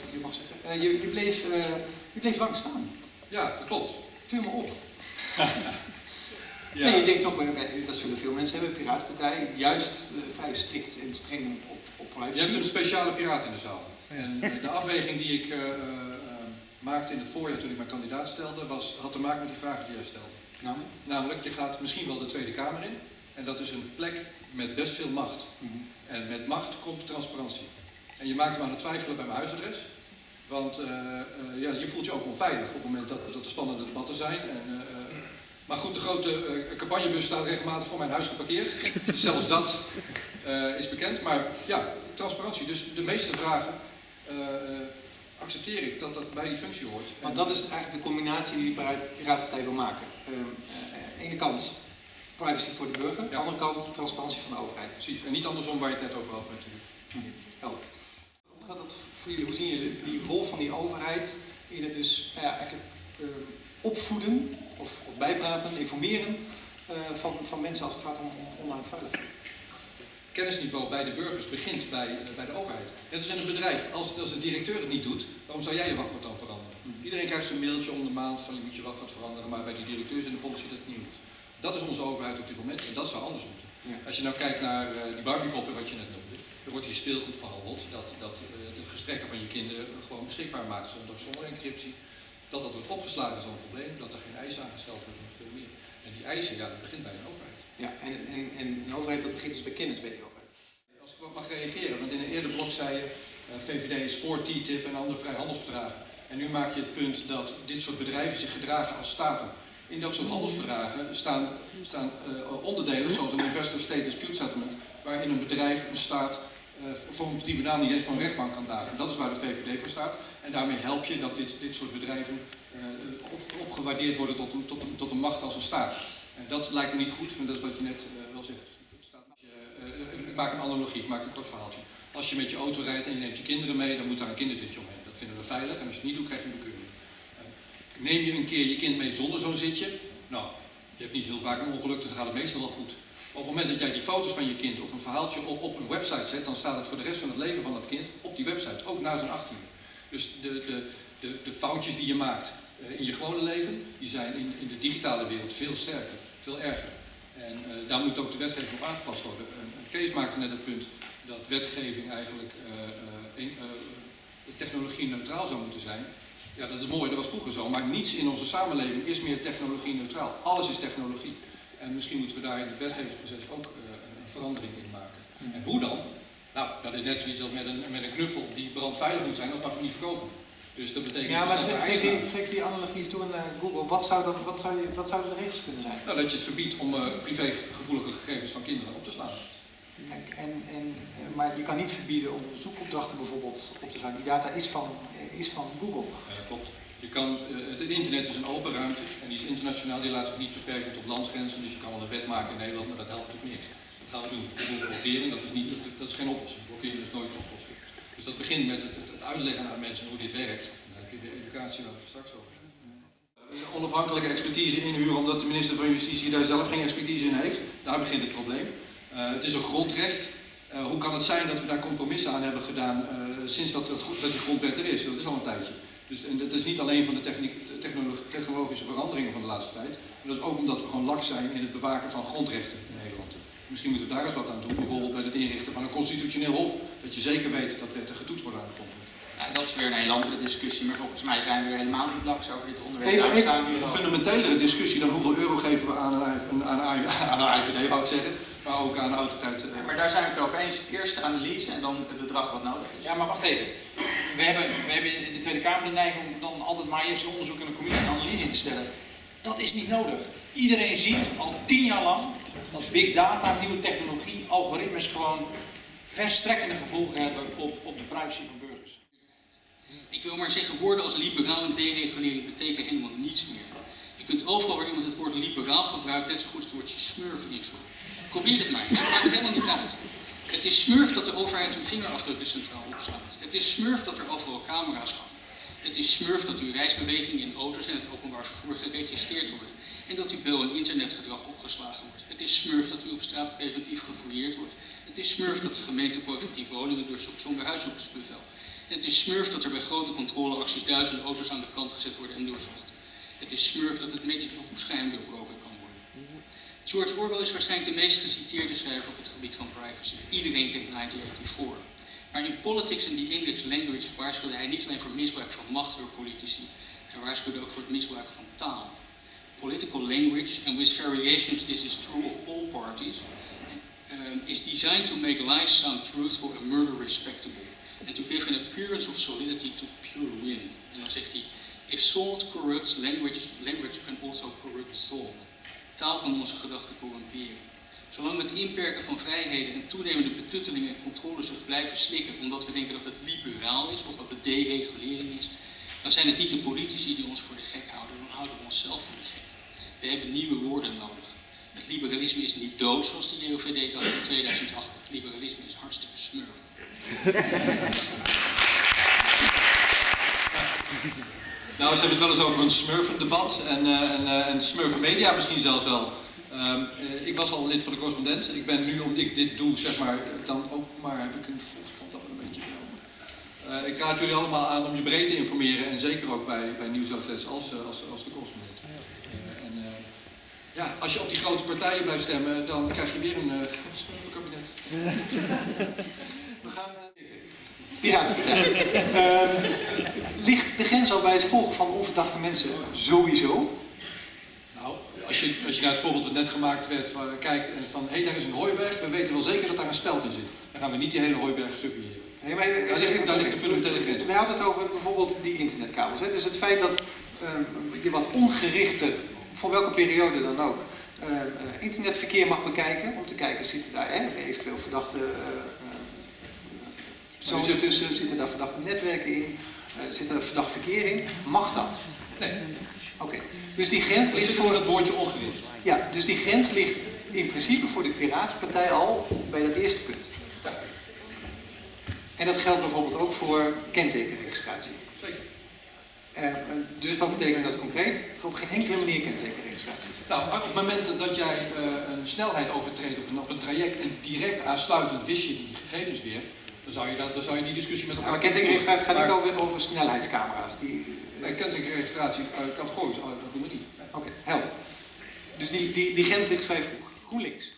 ik je mag zeggen, eh, je, je, bleef, eh, je bleef lang staan. Ja, dat klopt. Viel me op. Ja. Nee, je denkt toch, bij- dat zullen veel mensen hebben, Piratenpartij, juist eh, vrij strikt en streng op, op privacy. Je hebt een speciale piraat in de zaal. En eh, de afweging die ik eh, eh, eh, maakte in het voorjaar toen ik mijn kandidaat stelde, was, had te maken met die vragen die jij stelde. Namelijk, je gaat misschien wel de Tweede Kamer in. En dat is een plek met best veel macht. mhm. En met macht komt transparantie. En je maakt me aan het twijfelen bij mijn huisadres. Want eh, eh, ja, je voelt je ook onveilig op het moment dat, dat er spannende debatten zijn. En, eh, eh, maar goed, de grote eh, campagnebus staat regelmatig voor mijn huis geparkeerd. Zelfs dat eh, is bekend. Maar ja, transparantie. Dus de meeste vragen eh, eh, accepteer ik dat dat bij die functie hoort. Want dat is eigenlijk de combinatie die de Piratenpartij wil maken. Ehm, eh, ene kant privacy voor de burger, Ja. andere kant transparantie van de overheid. Precies. En niet andersom waar je het net over had natuurlijk. Helder. Gaat dat voor jullie? Hoe zien jullie die rol van die overheid in het dus nou ja, eigenlijk eh, opvoeden of, of bijpraten, informeren eh, van, van mensen als het gaat om, om online veiligheid? kennisniveau bij de burgers begint bij, eh, bij de overheid. Net als in een bedrijf, als, als de directeur het niet doet, waarom zou jij je wachtwoord dan veranderen? Iedereen krijgt zo'n mailtje om de maand van je moet je wachtwoord veranderen, maar bij die directeurs in de politie dat het niet hoeft. Dat is onze overheid op dit moment en dat zou anders moeten. Ja. Als je nou kijkt naar die Barbiepoppen wat je net noemde, er wordt hier speelgoed verhandeld, dat, dat eh, de gesprekken van je kinderen gewoon beschikbaar maakt zonder, zonder encryptie. Dat dat wordt opgeslagen is al een probleem, dat er geen eisen aangesteld worden, veel meer. En die eisen, ja, dat begint bij een overheid. Ja, en, en, en een overheid dat begint dus bij kennis bij die overheid. Als ik wat mag reageren, want in een eerder blok zei je, eh, VVD is voor TTIP en andere vrijhandelsverdragen. En nu maak je het punt dat dit soort bedrijven zich gedragen als staten. In dat soort handelsverdragen staan, staan eh, onderdelen, zoals een Investor State Dispute Settlement, waarin een bedrijf, een staat, voor een tribunaal niet eens van rechtbank kan dagen. Dat is waar de VVD voor staat. En daarmee help je dat dit, dit soort bedrijven eh, op, opgewaardeerd worden tot een, tot, tot een macht als een staat. En dat lijkt me niet goed, maar dat is wat je net eh, wel zegt. Eh, ik maak een analogie, ik maak een kort verhaaltje. Als je met je auto rijdt en je neemt je kinderen mee, dan moet daar een kinderzitje omheen. Dat vinden we veilig en als je het niet doet, krijg je een bekeuring. Neem je een keer je kind mee zonder zo'n zitje, nou, je hebt niet heel vaak een ongeluk, dan gaat het meestal wel goed. Op het moment dat jij die foto's van je kind of een verhaaltje op, op een website zet, dan staat het voor de rest van het leven van dat kind op die website, ook na zijn 18e. Dus de, de, de, de foutjes die je maakt eh, in je gewone leven, die zijn in, in de digitale wereld veel sterker, veel erger. En eh, daar moet ook de wetgeving op aangepast worden. Kees maakte net het punt dat wetgeving eigenlijk eh, technologie neutraal zou moeten zijn. Ja, dat is mooi, dat was vroeger zo, maar niets in onze samenleving is meer technologie neutraal. Alles is technologie. En misschien moeten we daar in het wetgevingsproces ook eh, een verandering in maken. En hoe dan? Nou, dat is net zoiets als met een, met een knuffel die brandveilig moet zijn, anders mag hem niet verkopen. Dus dat betekent Ja, dus maar dat trek, trek die, trek die analogie eens door naar Google. Wat, zou dan, wat, zou wat zouden de regels kunnen zijn? Nou, dat je het verbiedt om eh, privégevoelige gegevens van kinderen op te slaan. Kijk, en, en, eh, maar je kan niet verbieden om zoekopdrachten bijvoorbeeld op te slaan. Die data is van, is van Google. Ja, klopt. Je kan, eh, het, internet is een open ruimte en die is internationaal, die laat zich niet beperken tot landsgrenzen. Dus je kan wel een wet maken in Nederland, maar dat helpt natuurlijk niks. Dat gaan we doen. Google blokkeren, dat is, niet, dat, dat is geen oplossing. Blokkeren is nooit een oplossing. Dus dat begint met het, het, uitleggen aan mensen hoe dit werkt. Dan heb je de educatie waar we straks over hebben. Onafhankelijke expertise inhuren omdat de minister van Justitie daar zelf geen expertise in heeft. Daar begint het probleem. Eh, het is een grondrecht. Eh, hoe kan het zijn dat we daar compromissen aan hebben gedaan sinds dat, dat, dat die grondwet er is? Dat is al een tijdje. Dus, en dat is niet alleen van de, techniek, de technolo- technologische veranderingen van de laatste tijd. Maar dat is ook omdat we gewoon lak zijn in het bewaken van grondrechten in Nederland. Misschien moeten we daar eens wat aan doen. Bijvoorbeeld bij het inrichten van een constitutioneel hof. Dat je zeker weet dat wetten getoetst worden aan de grondwet. Nou, dat is weer een hele andere discussie, maar volgens mij zijn we er helemaal niet laks over dit onderwerp. Even- Daar even- staan we hier Een fundamentelere discussie dan hoeveel euro geven we aan een, aan aan een IVD, wou ik zeggen. Maar ook aan de autoriteit. eh, Maar daar zijn we het over eens. Eerst de analyse en dan het bedrag wat nodig is. Ja, maar wacht even. We hebben, we hebben in de Tweede Kamer de neiging om dan altijd maar eerst een onderzoek en een commissie en analyse in te stellen. Dat is niet nodig. Iedereen ziet al tien jaar lang dat big data, nieuwe technologie, algoritmes gewoon verstrekkende gevolgen hebben op, op de privacy van burgers. Ik wil maar zeggen, woorden als liberaal en deregulering betekenen helemaal niets meer. Je kunt overal waar iemand het woord liberaal gebruikt, net zo goed het woordje smurf invullen. Probeer dit maar het maakt helemaal niet uit. Het is smurf dat de overheid uw vingerafdrukken centraal opslaat. Het is smurf dat er overal camera's hangen. Het is smurf dat uw reisbewegingen in auto's en het openbaar vervoer geregistreerd worden. En dat uw bel- en internetgedrag opgeslagen wordt. Het is smurf dat u op straat preventief gefouilleerd wordt. Het is smurf dat de gemeente preventief woningen doorzoekt zonder huiszoekersbevel. Het is smurf dat er bij grote controleacties duizenden auto's aan de kant gezet worden en doorzocht. Het is smurf dat het medisch beroepsgeheim worden. George Orwell is waarschijnlijk de meest geciteerde schrijver op het gebied van privacy. Iedereen kent 1984. Maar in Politics and the English Language waarschuwde hij niet alleen voor misbruik van macht door politici, hij waarschuwde ook voor het misbruiken van taal. Political language, and with variations this is true of all parties, um, is designed to make lies sound truthful and murder respectable, and to give an appearance of solidity to pure wind. En dan zegt hij, if thought corrupts, language, language can also corrupt thought. Taal kan onze gedachten corrumperen. Zolang we het inperken van vrijheden en toenemende betutteling en controlezucht blijven slikken omdat we denken dat het liberaal is of dat het deregulering is, dan zijn het niet de politici die ons voor de gek houden, dan houden we onszelf voor de gek. We hebben nieuwe woorden nodig. Het liberalisme is niet dood zoals de JOVD dacht in 2008. Het liberalisme is hartstikke smurf. Nou, ze hebben het wel eens over een smurfendebat en, uh, en, uh, en smurfenmedia misschien zelfs wel. Um, uh, ik was al lid van de correspondent. Ik ben nu, omdat ik dit doe, zeg maar, dan ook maar heb ik een volkskrant al een beetje genomen. Ik raad jullie allemaal aan om je breed te informeren en zeker ook bij, bij nieuwsoutlets als, als, als de correspondent. En ja, als je op die grote partijen blijft stemmen, dan krijg je weer een smurfenkabinet. We gaan... Piratenpartij. uh, ligt de grens al bij het volgen van onverdachte mensen sowieso? Nou, als je, als je naar het voorbeeld dat net gemaakt werd, waar, kijkt en van hé, hey, daar is een hooiberg, we weten wel zeker dat daar een speld in zit. Dan gaan we niet die hele hooiberg surveilleren. Nee, maar, daar, ligt, daar ligt een fundamentele grens. We hadden het over bijvoorbeeld die internetkabels. Hè? Dus het feit dat uh, je wat ongerichte, voor welke periode dan ook, uh, internetverkeer mag bekijken. Om te kijken, zitten daar hè, eventueel verdachte personen tussen, zitten daar verdachte netwerken in, uh, zit er verdacht verkeer in. Mag dat? Nee. Oké. Okay. Dus die grens ligt voor het woordje ongericht. Ja, dus die grens ligt in principe voor de Piratenpartij al bij dat eerste punt. En dat geldt bijvoorbeeld ook voor kentekenregistratie. Uh, dus wat betekent dat concreet? Op geen enkele manier kentekenregistratie. Nou, op het moment dat jij uh, een snelheid overtreedt op een, op een traject en direct aansluitend wist je die gegevens weer, dan zou je, dat, dan zou je die discussie met elkaar... Maar kentekenregistratie gaat niet over, over snelheidscamera's. Die, nee, kentekenregistratie uh, categorisch, dat doen we niet. Oké, okay, helder. Dus die, die, die grens ligt vrij vroeg. GroenLinks.